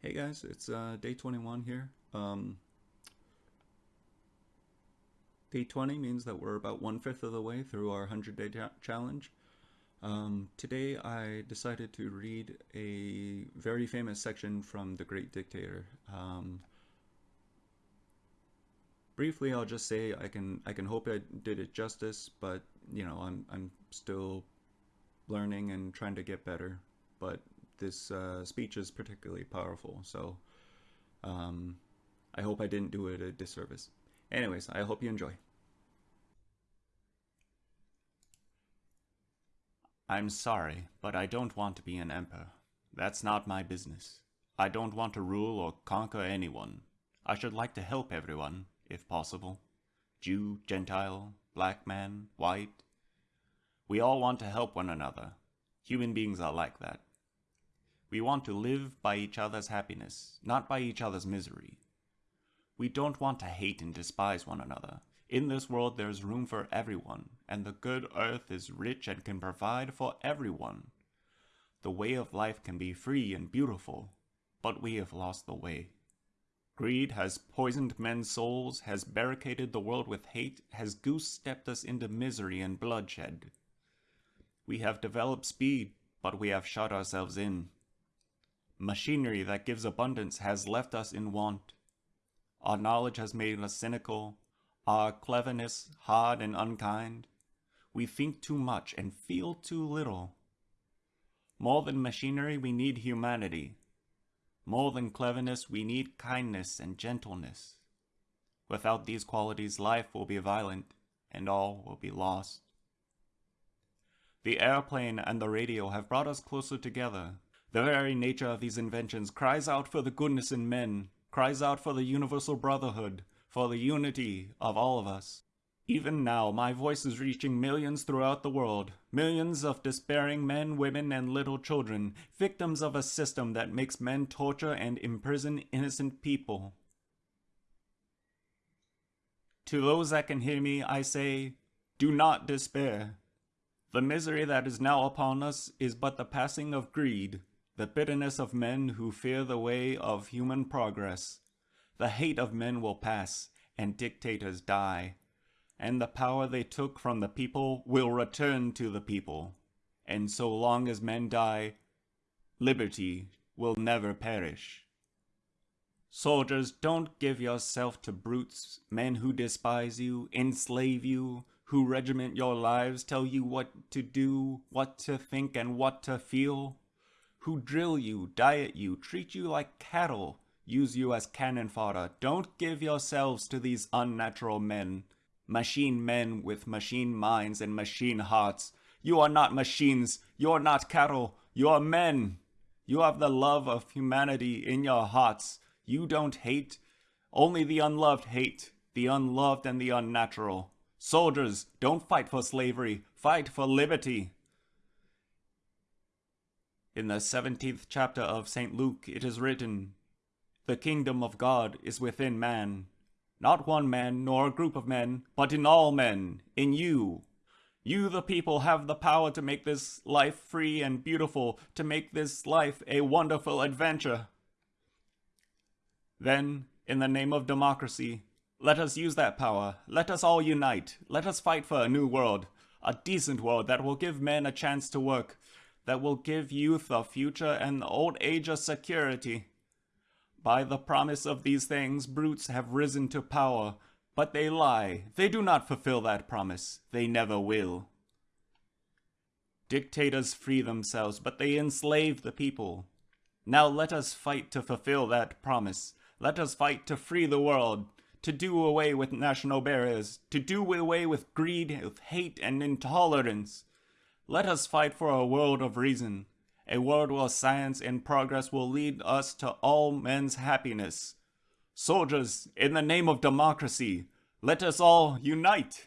Hey guys, it's uh, day 21 here. Um, day 20 means that we're about one-fifth of the way through our 100-day challenge. Um, today I decided to read a very famous section from The Great Dictator. Um, briefly, I'll just say I can I can hope I did it justice, but you know I'm I'm still learning and trying to get better. But this uh, speech is particularly powerful, so um, I hope I didn't do it a disservice. Anyways, I hope you enjoy. I'm sorry, but I don't want to be an emperor. That's not my business. I don't want to rule or conquer anyone. I should like to help everyone, if possible. Jew, Gentile, black man, white. We all want to help one another. Human beings are like that. We want to live by each other's happiness, not by each other's misery. We don't want to hate and despise one another. In this world there is room for everyone, and the good earth is rich and can provide for everyone. The way of life can be free and beautiful, but we have lost the way. Greed has poisoned men's souls, has barricaded the world with hate, has goose-stepped us into misery and bloodshed. We have developed speed, but we have shut ourselves in. Machinery that gives abundance has left us in want. Our knowledge has made us cynical, our cleverness hard and unkind. We think too much and feel too little. More than machinery, we need humanity. More than cleverness, we need kindness and gentleness. Without these qualities, life will be violent, and all will be lost. The airplane and the radio have brought us closer together, the very nature of these inventions cries out for the goodness in men, cries out for the universal brotherhood, for the unity of all of us. Even now, my voice is reaching millions throughout the world, millions of despairing men, women, and little children, victims of a system that makes men torture and imprison innocent people. To those that can hear me, I say, do not despair. The misery that is now upon us is but the passing of greed, the bitterness of men who fear the way of human progress. The hate of men will pass, and dictators die, and the power they took from the people will return to the people. And so long as men die, liberty will never perish. Soldiers, don't give yourself to brutes, men who despise you, enslave you, who regiment your lives, tell you what to do, what to think, and what to feel who drill you, diet you, treat you like cattle, use you as cannon fodder. Don't give yourselves to these unnatural men, machine men with machine minds and machine hearts. You are not machines, you are not cattle, you are men. You have the love of humanity in your hearts. You don't hate, only the unloved hate, the unloved and the unnatural. Soldiers, don't fight for slavery, fight for liberty. In the 17th chapter of St. Luke it is written, The kingdom of God is within man, not one man nor a group of men, but in all men, in you. You the people have the power to make this life free and beautiful, to make this life a wonderful adventure. Then, in the name of democracy, let us use that power. Let us all unite. Let us fight for a new world, a decent world that will give men a chance to work, that will give youth a future and old age a security. By the promise of these things, brutes have risen to power, but they lie. They do not fulfill that promise. They never will. Dictators free themselves, but they enslave the people. Now let us fight to fulfill that promise. Let us fight to free the world, to do away with national barriers, to do away with greed, with hate, and intolerance. Let us fight for a world of reason, a world where science and progress will lead us to all men's happiness. Soldiers, in the name of democracy, let us all unite!